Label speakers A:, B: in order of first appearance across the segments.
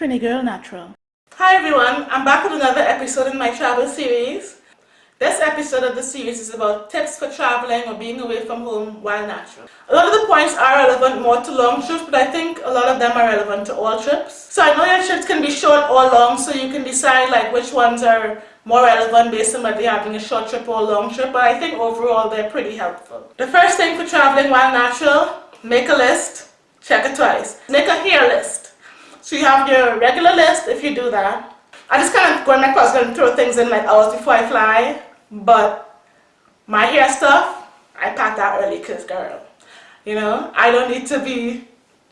A: Trini Girl Natural.
B: Hi everyone, I'm back with another episode in my travel series. This episode of the series is about tips for traveling or being away from home while natural. A lot of the points are relevant more to long trips, but I think a lot of them are relevant to all trips. So I know your trips can be short or long, so you can decide like which ones are more relevant based on whether you're having a short trip or a long trip, but I think overall they're pretty helpful. The first thing for traveling while natural, make a list, check it twice. Make a hair list. So you have your regular list if you do that. I just kind of go in my closet and throw things in like hours before I fly. But my hair stuff, I pack that early because girl, you know, I don't need to be,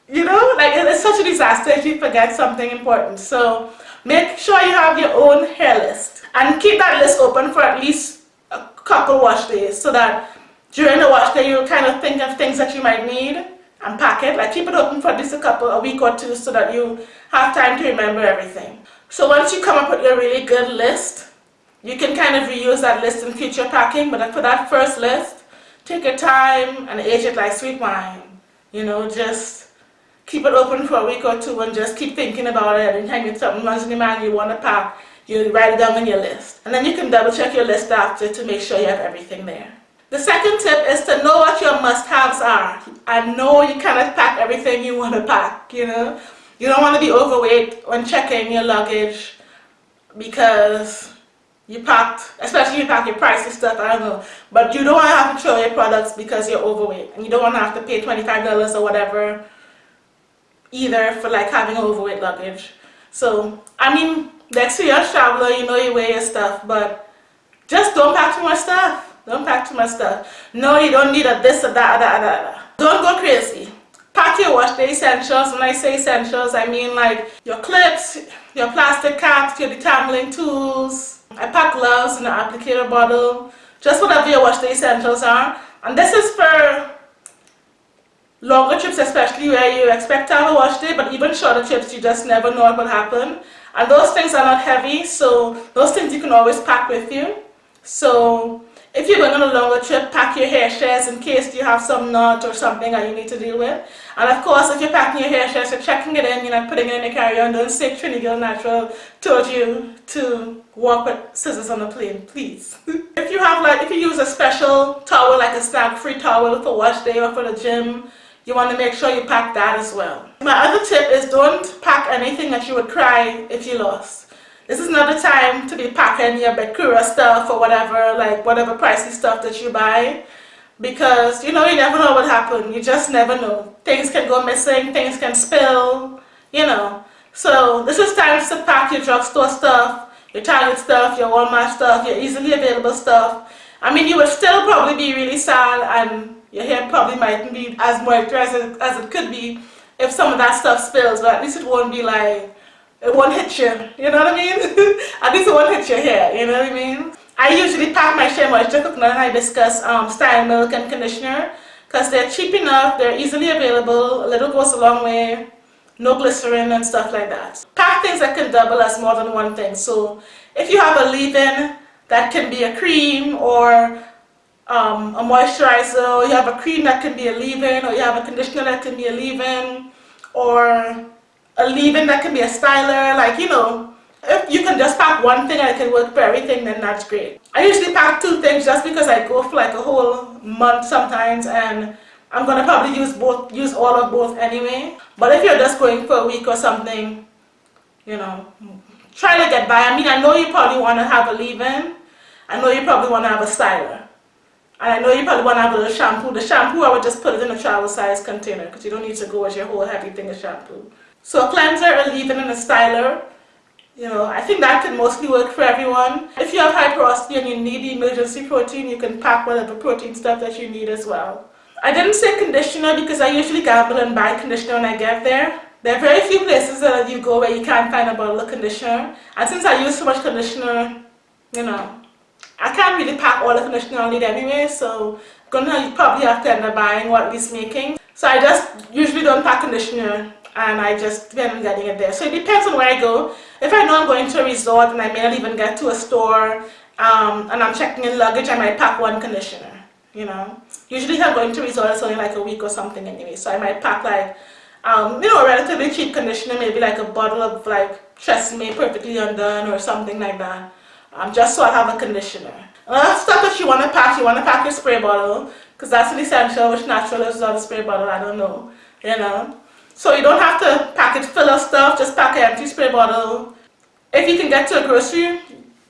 B: you know, like it's such a disaster if you forget something important. So make sure you have your own hair list and keep that list open for at least a couple wash days so that during the wash day you'll kind of think of things that you might need and pack it. Like keep it open for just a couple, a week or two so that you have time to remember everything. So once you come up with your really good list, you can kind of reuse that list in future packing, but for that first list, take your time and age it like sweet wine. You know, just keep it open for a week or two and just keep thinking about it. Anytime you something runs in your mind you want to pack, you write it down on your list. And then you can double check your list after to make sure you have everything there. The second tip is to know what your must-haves are. I know you cannot pack everything you want to pack, you know. You don't want to be overweight when checking your luggage because you packed, especially you pack your pricey stuff, I don't know. But you don't want to have to throw your products because you're overweight. And you don't want to have to pay $25 or whatever either for like having overweight luggage. So, I mean, next the experienced traveler, you know you wear your stuff, but just don't pack too much stuff. Don't pack stuff. No, you don't need a this or that that that. Don't go crazy. Pack your wash day essentials. When I say essentials, I mean like your clips, your plastic caps, your detangling tools, I pack gloves and an applicator bottle, just whatever your wash day essentials are. And this is for longer trips especially where you expect to have a wash day, but even shorter trips you just never know what will happen. And those things are not heavy, so those things you can always pack with you. So if you're going on a longer trip, pack your hair shares in case you have some knot or something that you need to deal with. And of course, if you're packing your hair shares, you're checking it in, you're not putting it in your carry-on. Don't say Trini Girl Natural told you to walk with scissors on the plane, please. if you have like, if you use a special towel, like a snag-free towel for wash day or for the gym, you want to make sure you pack that as well. My other tip is don't pack anything that you would cry if you lost. This is not the time to be packing your Bekura stuff or whatever, like whatever pricey stuff that you buy. Because, you know, you never know what happened. You just never know. Things can go missing, things can spill, you know. So this is time to pack your drugstore stuff, your Target stuff, your Walmart stuff, your easily available stuff. I mean, you would still probably be really sad and your hair probably mightn't be as moisturized as it could be if some of that stuff spills, but at least it won't be like it won't hit you, you know what I mean? At least it won't hit your hair, you know what I mean? I usually pack my Shea Moisture Coconut and Hibiscus um, Style Milk and Conditioner because they're cheap enough, they're easily available, a little goes a long way, no glycerin and stuff like that. Pack things that can double as more than one thing. So if you have a leave-in that can be a cream or um, a moisturizer, or you have a cream that can be a leave-in, or you have a conditioner that can be a leave-in, or a leave-in that can be a styler, like, you know, if you can just pack one thing and it can work for everything, then that's great. I usually pack two things just because I go for like a whole month sometimes and I'm to probably use both, use all of both anyway. But if you're just going for a week or something, you know, try to get by. I mean, I know you probably want to have a leave-in. I know you probably want to have a styler. And I know you probably want to have a little shampoo. The shampoo, I would just put it in a travel size container because you don't need to go with your whole heavy thing of shampoo. So a cleanser, a leave-in, and a styler. You know, I think that can mostly work for everyone. If you have porosity and you need the emergency protein, you can pack whatever protein stuff that you need as well. I didn't say conditioner because I usually gamble and buy conditioner when I get there. There are very few places that you go where you can't find a bottle of conditioner. And since I use so much conditioner, you know, I can't really pack all the conditioner I need anyway, so I'm gonna probably have to end up buying what it's making. So I just usually don't pack conditioner and I just on getting it there. So it depends on where I go. If I know I'm going to a resort and I may not even get to a store um, and I'm checking in luggage, I might pack one conditioner, you know. Usually if I'm going to a resort, it's only like a week or something anyway, so I might pack like um, you know, a relatively cheap conditioner, maybe like a bottle of like Tresemme Perfectly Undone or something like that. Um, just so I have a conditioner. Another stuff that you want to pack, you want to pack your spray bottle because that's an essential, which natural is not a spray bottle, I don't know, you know. So you don't have to pack it full of stuff, just pack an empty spray bottle. If you can get to a grocery,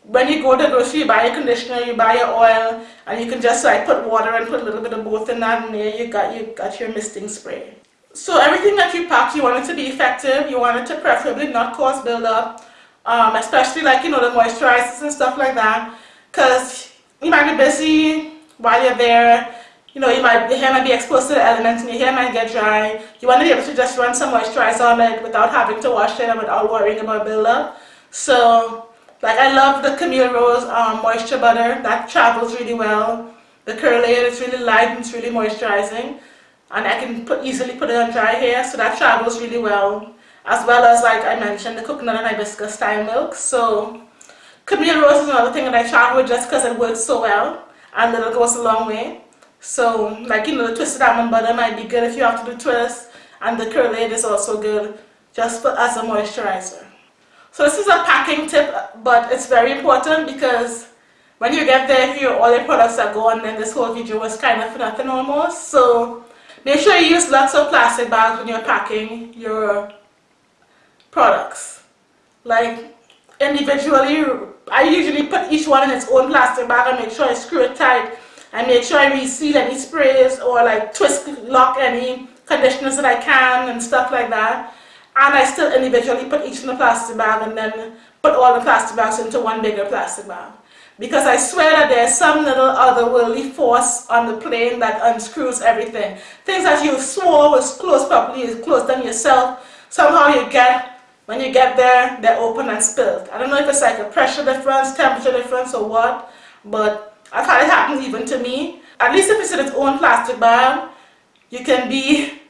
B: when you go to the grocery, you buy your conditioner, you buy your oil, and you can just like put water and put a little bit of both in that, and there you got you got your misting spray. So everything that you pack, you want it to be effective. You want it to preferably not cause buildup, um, especially like you know the moisturizers and stuff like that, because you might be busy while you're there. You know, you might, your hair might be exposed to the elements and your hair might get dry. You want to be able to just run some moisturizer on it without having to wash it and without worrying about buildup. So, like I love the Camille Rose um, Moisture Butter. That travels really well. The curl layer is really light and it's really moisturizing. And I can put easily put it on dry hair, so that travels really well. As well as, like I mentioned, the coconut and hibiscus style milk. So, Camille Rose is another thing that I travel with just because it works so well. And it goes a long way. So, like, you know, the twisted almond butter might be good if you have to do twist. And the Curlaide is also good just for, as a moisturizer. So this is a packing tip, but it's very important because when you get there, if all your products are gone, then this whole video was kind of nothing almost. So make sure you use lots of plastic bags when you're packing your products. Like individually, I usually put each one in its own plastic bag and make sure I screw it tight I make sure I reseal any sprays or like twist lock any conditioners that I can and stuff like that. And I still individually put each in a plastic bag and then put all the plastic bags into one bigger plastic bag. Because I swear that there's some little otherworldly force on the plane that unscrews everything. Things that you swore was closed properly, is closed them yourself. Somehow you get, when you get there, they're open and spilled. I don't know if it's like a pressure difference, temperature difference or what, but I've had it happen even to me. At least if it's in its own plastic bag, you can be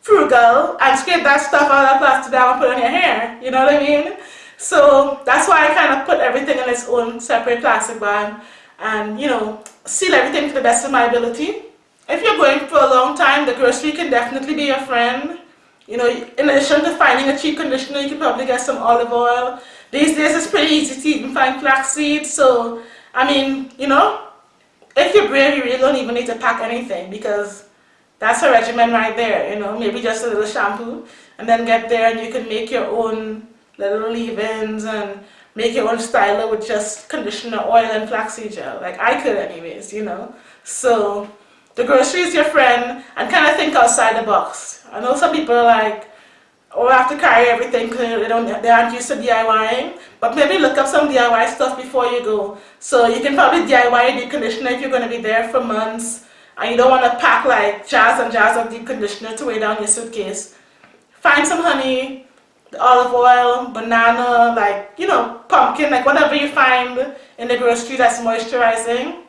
B: frugal and scrape that stuff out of that plastic bag and put on your hair. You know what I mean? So that's why I kind of put everything in its own separate plastic bag and, you know, seal everything to the best of my ability. If you're going for a long time, the grocery can definitely be your friend. You know, in addition to finding a cheap conditioner, you can probably get some olive oil. These days it's pretty easy to even find flaxseed, so I mean, you know, if you're brave, you really don't even need to pack anything because that's a regimen right there, you know, maybe just a little shampoo and then get there and you can make your own little leave-ins and make your own styler with just conditioner, oil and flaxseed gel, like I could anyways, you know. So the grocery is your friend and kind of think outside the box. I know some people are like, or have to carry everything because they, don't, they aren't used to DIYing. But maybe look up some DIY stuff before you go. So you can probably DIY a deep conditioner if you're going to be there for months and you don't want to pack like jars and jars of deep conditioner to weigh down your suitcase. Find some honey, olive oil, banana, like, you know, pumpkin, like whatever you find in the grocery that's moisturizing.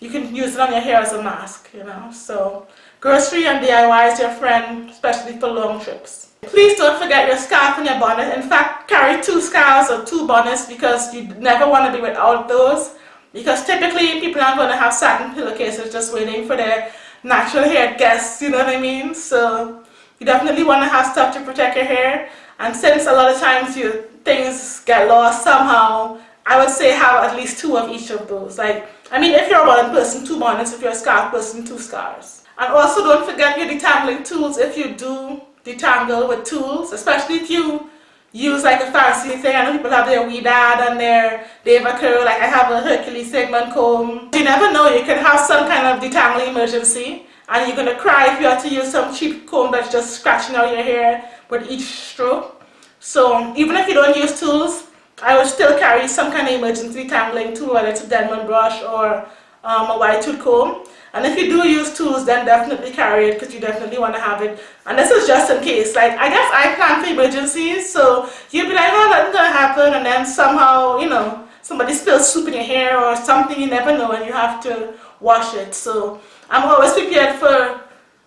B: You can use it on your hair as a mask, you know. So grocery and DIY is your friend, especially for long trips. Please don't forget your scarf and your bonnet. In fact, carry two scarves or two bonnets because you never want to be without those. Because typically people aren't going to have satin pillowcases just waiting for their natural hair guests, you know what I mean? So you definitely want to have stuff to protect your hair. And since a lot of times your things get lost somehow, I would say have at least two of each of those. Like, I mean, if you're a bonnet person, two bonnets. If you're a scarf person, two scarves. And also don't forget your detangling tools if you do detangle with tools, especially if you use like a fancy thing. I know people have their Ouidad and their DevaCurl, like I have a Hercules Sägemann comb. You never know, you can have some kind of detangling emergency and you're going to cry if you have to use some cheap comb that's just scratching out your hair with each stroke. So even if you don't use tools, I would still carry some kind of emergency detangling tool, whether it's a Denman brush or um, a wide tooth comb. And if you do use tools, then definitely carry it because you definitely want to have it. And this is just in case. Like, I guess I plan for emergencies, so you'd be like, oh, nothing's going to happen. And then somehow, you know, somebody spills soup in your hair or something, you never know, and you have to wash it. So I'm always prepared for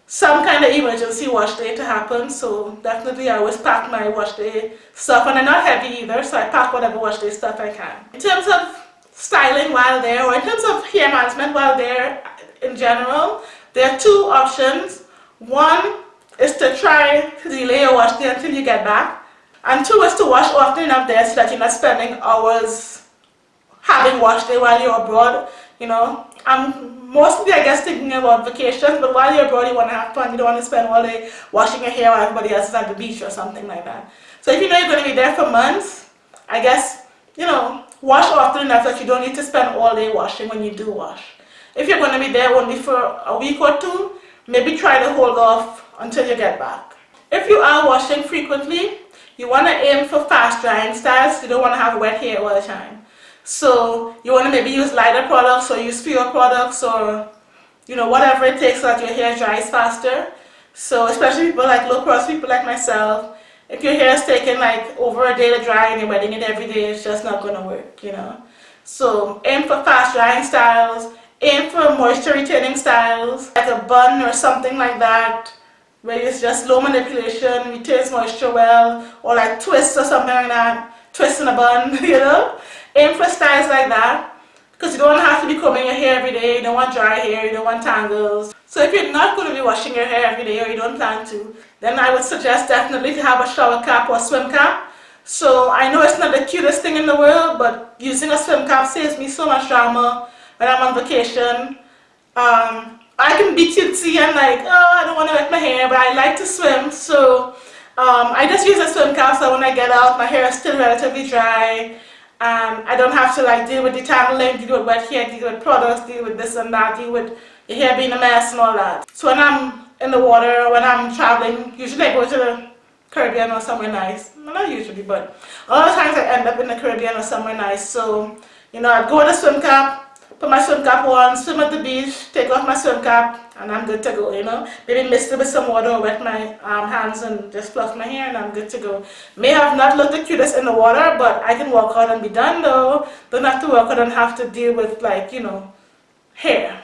B: some kind of emergency wash day to happen. So definitely I always pack my wash day stuff. And I'm not heavy either, so I pack whatever wash day stuff I can. In terms of styling while there, or in terms of hair management while there, in general, there are two options. One is to try to delay your wash day until you get back. And two is to wash often enough there so that you're not spending hours having wash day while you're abroad. You know, I'm mostly I guess thinking about vacations, but while you're abroad you want to have fun. You don't want to spend all day washing your hair while everybody else is at the beach or something like that. So if you know you're going to be there for months, I guess, you know, wash often enough that you don't need to spend all day washing when you do wash. If you're going to be there only for a week or two, maybe try to hold off until you get back. If you are washing frequently, you want to aim for fast drying styles. You don't want to have wet hair all the time. So you want to maybe use lighter products or use fewer products or you know whatever it takes so that your hair dries faster. So especially people like low cross people like myself, if your hair is taking like over a day to dry and you're wetting it every day, it's just not going to work, you know. So aim for fast drying styles, aim for moisture retaining styles, like a bun or something like that where it's just low manipulation, retains moisture well, or like twists or something like that, twist in a bun, you know. Aim for styles like that, because you don't have to be combing your hair every day, you don't want dry hair, you don't want tangles. So if you're not going to be washing your hair every day or you don't plan to, then I would suggest definitely to have a shower cap or swim cap. So I know it's not the cutest thing in the world, but using a swim cap saves me so much drama when I'm on vacation. Um, I can be cutesy and like, oh, I don't want to wet my hair, but I like to swim, so um, I just use a swim cap so when I get out, my hair is still relatively dry, and I don't have to like deal with detangling, deal with wet hair, deal with products, deal with this and that, deal with your hair being a mess and all that. So when I'm in the water, when I'm traveling, usually I go to the Caribbean or somewhere nice. Well, not usually, but a lot of times I end up in the Caribbean or somewhere nice. So, you know, I'd go with a swim cap, put my swim cap on, swim at the beach, take off my swim cap, and I'm good to go, you know. Maybe mist it with some water wet my um, hands and just fluff my hair and I'm good to go. May have not looked the cutest in the water, but I can walk out and be done though. Don't have to walk out and have to deal with like, you know, hair.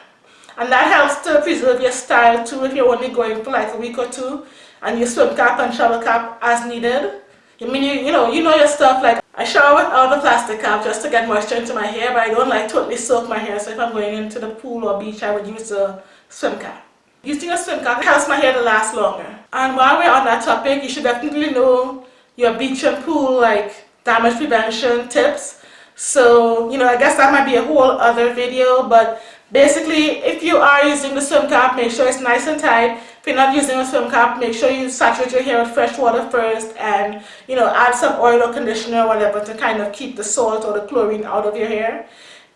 B: And that helps to preserve your style too if you're only going for like a week or two and you swim cap and shower cap as needed. I mean you, you know, you know your stuff like I shower without the plastic cap just to get moisture into my hair, but I don't like totally soak my hair. So if I'm going into the pool or beach, I would use a swim cap. Using a swim cap helps my hair to last longer. And while we're on that topic, you should definitely know your beach and pool like damage prevention tips. So, you know, I guess that might be a whole other video, but basically, if you are using the swim cap, make sure it's nice and tight you're not using a swim cap, make sure you saturate your hair with fresh water first and, you know, add some oil or conditioner or whatever to kind of keep the salt or the chlorine out of your hair.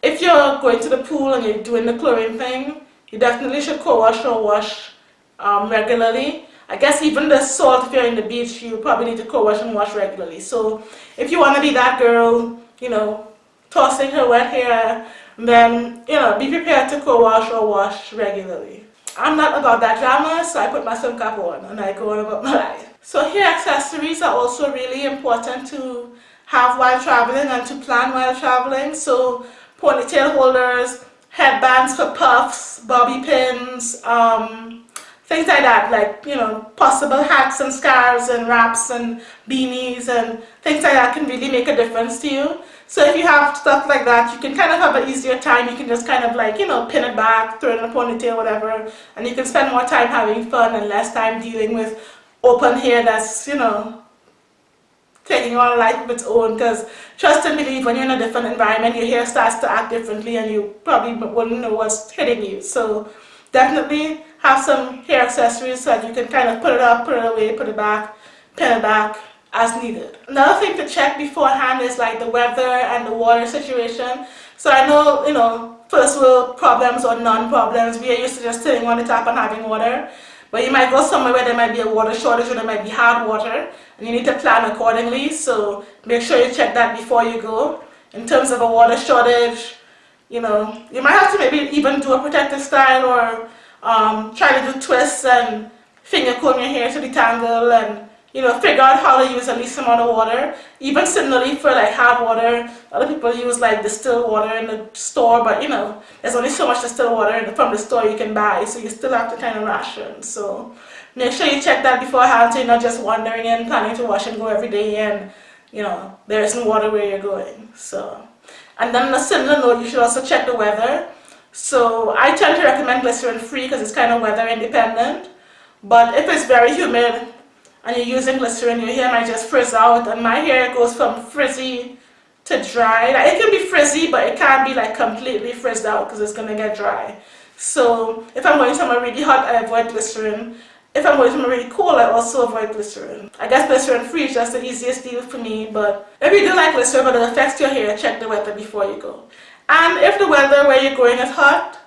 B: If you're going to the pool and you're doing the chlorine thing, you definitely should co-wash or wash um, regularly. I guess even the salt, if you're in the beach, you probably need to co-wash and wash regularly. So if you want to be that girl, you know, tossing her wet hair, then, you know, be prepared to co-wash or wash regularly. I'm not about that drama, so I put my swim cap on and I go on about my life. So hair accessories are also really important to have while traveling and to plan while traveling. So ponytail holders, headbands for puffs, bobby pins, um, things like that, like, you know, possible hats and scarves and wraps and beanies and things like that can really make a difference to you. So if you have stuff like that, you can kind of have an easier time. You can just kind of like, you know, pin it back, throw it in a ponytail, whatever. And you can spend more time having fun and less time dealing with open hair that's, you know, taking on a life of its own. Because trust and believe, when you're in a different environment, your hair starts to act differently and you probably wouldn't know what's hitting you. So definitely have some hair accessories so that you can kind of put it up, put it away, put it back, pin it back, as needed. Another thing to check beforehand is like the weather and the water situation. So I know, you know, first world problems or non-problems, we are used to just sitting on the tap and having water. But you might go somewhere where there might be a water shortage or there might be hard water and you need to plan accordingly. So make sure you check that before you go. In terms of a water shortage, you know, you might have to maybe even do a protective style or um, try to do twists and finger comb your hair to detangle and you know, figure out how to use the least amount of water. Even similarly for like hard water, other people use like distilled water in the store, but you know, there's only so much distilled water from the store you can buy, so you still have to kind of ration. So make sure you check that beforehand so you're not just wandering in, planning to wash and go every day and, you know, there isn't water where you're going. So, and then on a similar note, you should also check the weather. So I tend to recommend glycerin free because it's kind of weather independent. But if it's very humid and you're using glycerin, your hair might just frizz out and my hair goes from frizzy to dry. Like, it can be frizzy, but it can't be like completely frizzed out because it's going to get dry. So if I'm going somewhere really hot, I avoid glycerin. If I'm going somewhere really cool, I also avoid glycerin. I guess glycerin free is just the easiest deal for me, but if you do like glycerin but it affects your hair, check the weather before you go. And if the weather where you're going is hot,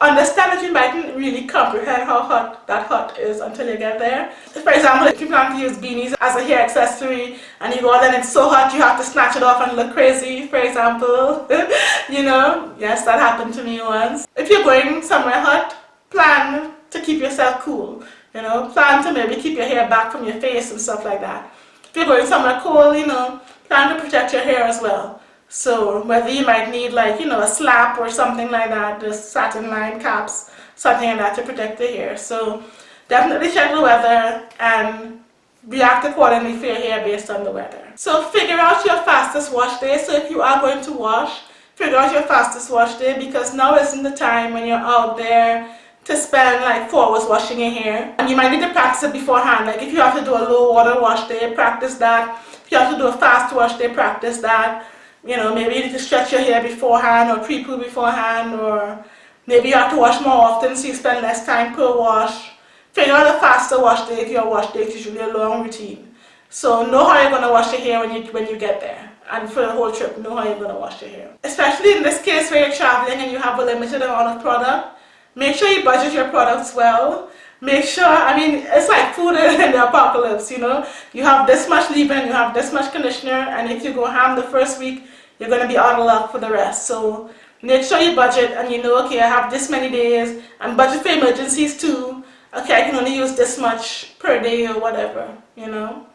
B: understand that you mightn't really comprehend how hot that hot is until you get there. For example, if you plan to use beanies as a hair accessory and you go and it's so hot you have to snatch it off and look crazy, for example. you know, yes, that happened to me once. If you're going somewhere hot, plan to keep yourself cool. You know, plan to maybe keep your hair back from your face and stuff like that. If you're going somewhere cool, you know, plan to protect your hair as well. So whether you might need like, you know, a slap or something like that, the satin line caps, something like that to protect the hair. So definitely check the weather and react accordingly for your hair based on the weather. So figure out your fastest wash day. So if you are going to wash, figure out your fastest wash day because now isn't the time when you're out there to spend like four hours washing your hair. And you might need to practice it beforehand. Like if you have to do a low water wash day, practice that. If you have to do a fast wash day, practice that you know, maybe you need to stretch your hair beforehand or pre-poo beforehand or maybe you have to wash more often so you spend less time per wash. Figure out a faster wash day if your wash day is usually a long routine. So know how you're going to wash your hair when you, when you get there. And for the whole trip, know how you're going to wash your hair. Especially in this case where you're traveling and you have a limited amount of product, make sure you budget your products well make sure, I mean, it's like food in the apocalypse, you know. You have this much leave-in, you have this much conditioner, and if you go ham the first week, you're going to be out of luck for the rest. So make sure you budget and you know, okay, I have this many days, and budget for emergencies too. Okay, I can only use this much per day or whatever, you know.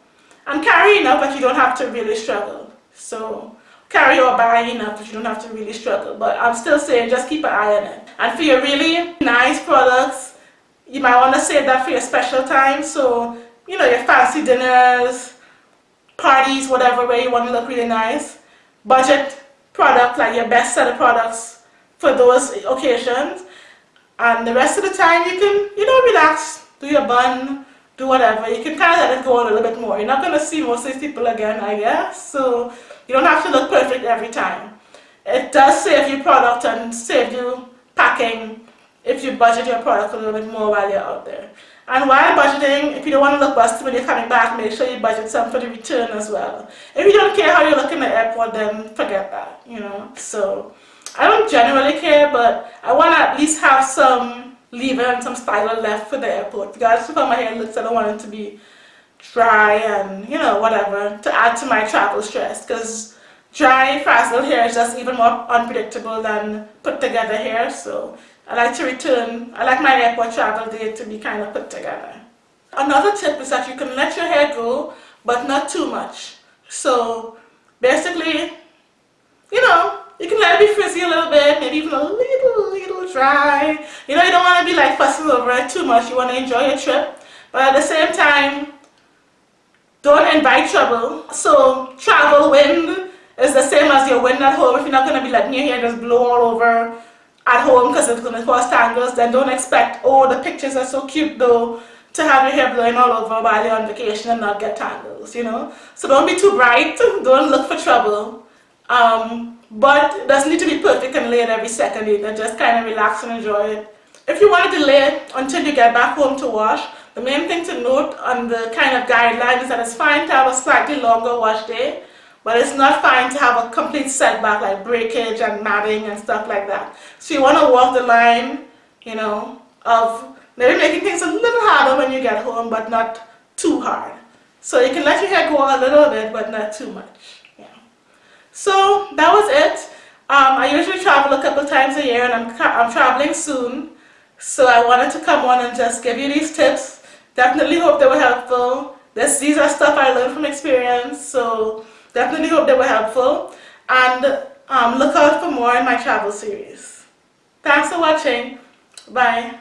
B: And carry enough, but you don't have to really struggle. So carry or buy enough, but you don't have to really struggle. But I'm still saying just keep an eye on it. And for your really nice products, you might want to save that for your special time. So, you know, your fancy dinners, parties, whatever, where you want to look really nice. Budget product, like your best set of products for those occasions. And the rest of the time you can, you know, relax, do your bun, do whatever. You can kind of let it go a little bit more. You're not going to see most of these people again, I guess. So you don't have to look perfect every time. It does save you product and save you packing if you budget your product a little bit more while you're out there. And while budgeting, if you don't want to look busted when you're coming back, make sure you budget some for the return as well. If you don't care how you look in the airport, then forget that, you know. So I don't generally care, but I want to at least have some leave-in and some styler left for the airport. Because how my hair looks, I don't want it to be dry and, you know, whatever, to add to my travel stress. Because dry, frazzled hair is just even more unpredictable than put together hair. So I like to return, I like my airport travel day to be kind of put together. Another tip is that you can let your hair grow, but not too much. So basically, you know, you can let it be frizzy a little bit, maybe even a little, little dry. You know, you don't want to be like fussing over it too much. You want to enjoy your trip. But at the same time, don't invite trouble. So travel wind is the same as your wind at home. If you're not going to be letting your hair just blow all over at home because it's going to cause tangles, then don't expect, oh, the pictures are so cute though, to have your hair blowing all over while you're on vacation and not get tangles, you know. So don't be too bright, don't look for trouble. Um, but it doesn't need to be perfect and laid every second either, just kind of relax and enjoy it. If you want to delay until you get back home to wash, the main thing to note on the kind of guideline is that it's fine to have a slightly longer wash day but it's not fine to have a complete setback like breakage and matting and stuff like that. So you want to walk the line, you know, of maybe making things a little harder when you get home, but not too hard. So you can let your hair go a little bit, but not too much. Yeah. So that was it. Um, I usually travel a couple times a year and I'm, I'm traveling soon. So I wanted to come on and just give you these tips. Definitely hope they were helpful. This, these are stuff I learned from experience. So Definitely hope they were helpful and um, look out for more in my travel series. Thanks for watching. Bye.